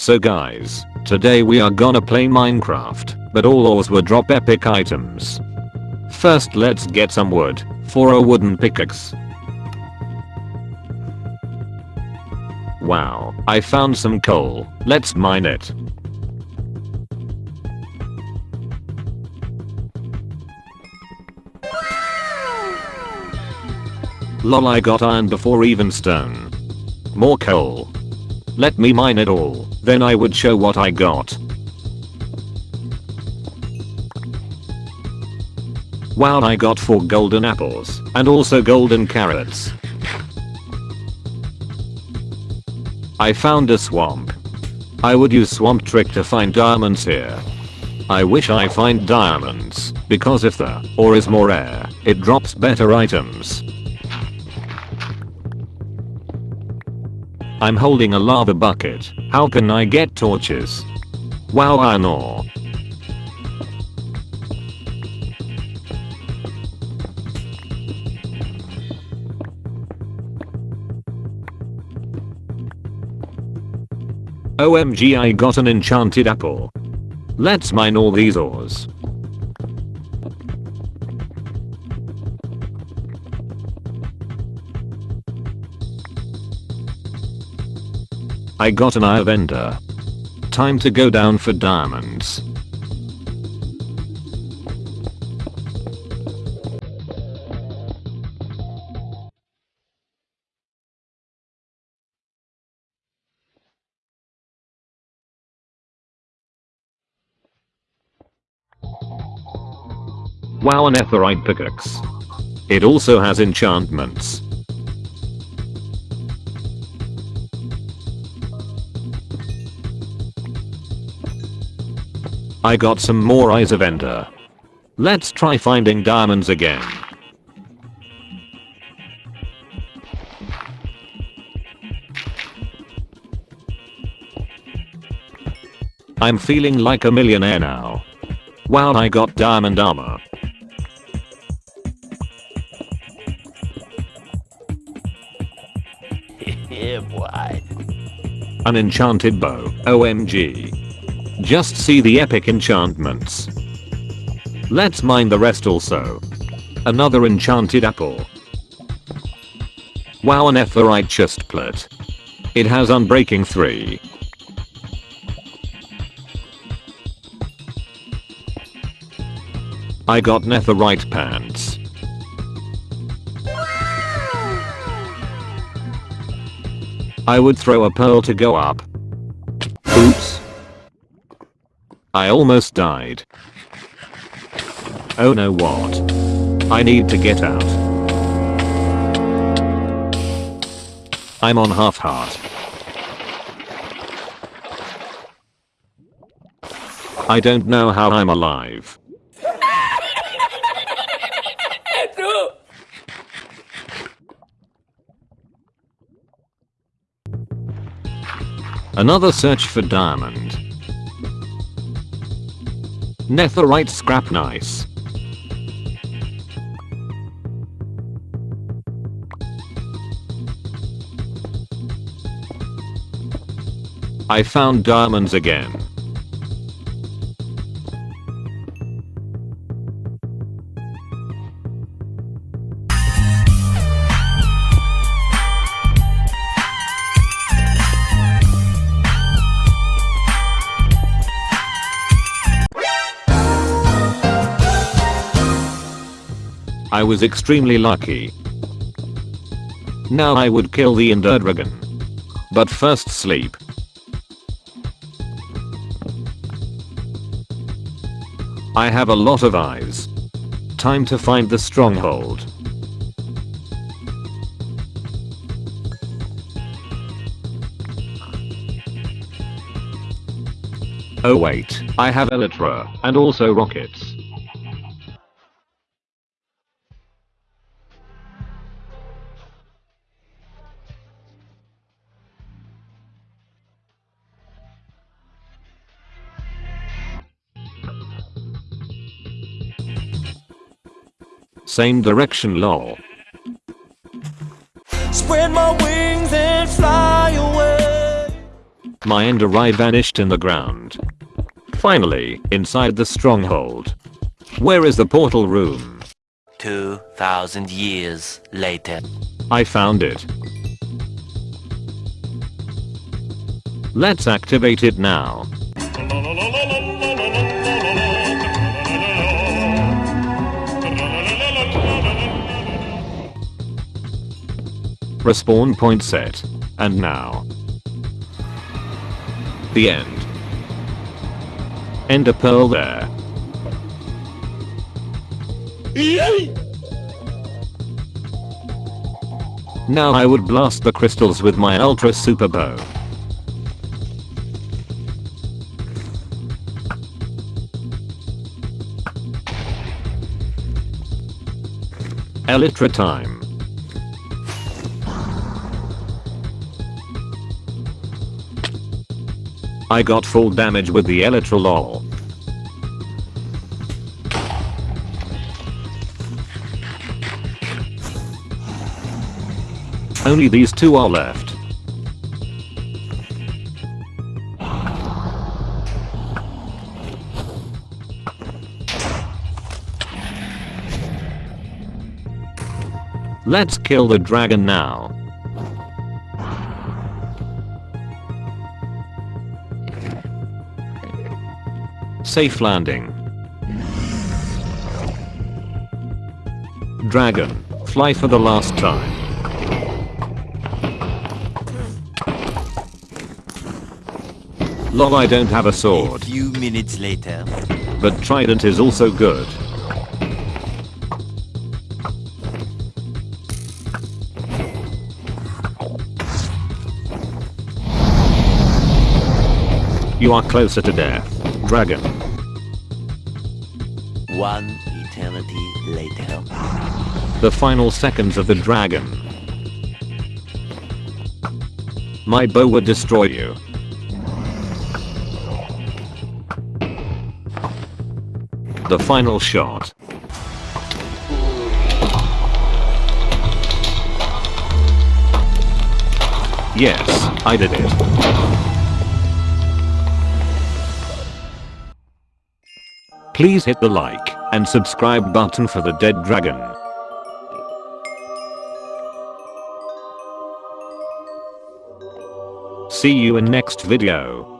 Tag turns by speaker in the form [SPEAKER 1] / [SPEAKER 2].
[SPEAKER 1] So guys, today we are gonna play Minecraft, but all ores will drop epic items. First let's get some wood, for a wooden pickaxe. Wow, I found some coal, let's mine it. Lol I got iron before even stone. More coal. Let me mine it all, then I would show what I got. Wow I got 4 golden apples, and also golden carrots. I found a swamp. I would use swamp trick to find diamonds here. I wish I find diamonds, because if the ore is more rare, it drops better items. I'm holding a lava bucket. How can I get torches? Wow iron ore. OMG I got an enchanted apple. Let's mine all these ores. I got an eye of ender. Time to go down for diamonds. Wow an netherite pickaxe. It also has enchantments. I got some more eyes of ender. Let's try finding diamonds again. I'm feeling like a millionaire now. Wow I got diamond armor.
[SPEAKER 2] yeah, boy.
[SPEAKER 1] An enchanted bow, OMG. Just see the epic enchantments. Let's mine the rest also. Another enchanted apple. Wow an netherite chestplate. It has unbreaking 3. I got netherite pants. I would throw a pearl to go up. I almost died. Oh no what? I need to get out. I'm on half heart. I don't know how I'm alive. Another search for diamond. Netherite scrap nice. I found diamonds again. I was extremely lucky. Now I would kill the Ender Dragon. But first sleep. I have a lot of eyes. Time to find the stronghold. Oh wait, I have Elytra, and also rockets. Same direction lol.
[SPEAKER 3] Spread my wings and fly away.
[SPEAKER 1] My ender eye vanished in the ground. Finally, inside the stronghold. Where is the portal room?
[SPEAKER 2] 2,000 years later.
[SPEAKER 1] I found it. Let's activate it now. Respawn point set. And now. The end. Ender pearl there. Now I would blast the crystals with my ultra super bow. Elytra time. I got full damage with the Elytra lol. Only these two are left. Let's kill the dragon now. Safe landing. Dragon, fly for the last time. Lol I don't have a sword.
[SPEAKER 2] A
[SPEAKER 1] sword,
[SPEAKER 2] few minutes later.
[SPEAKER 1] but trident is also good. You are closer to death, dragon.
[SPEAKER 2] One eternity later.
[SPEAKER 1] The final seconds of the dragon. My bow would destroy you. The final shot. Yes, I did it. Please hit the like and subscribe button for the dead dragon. See you in next video.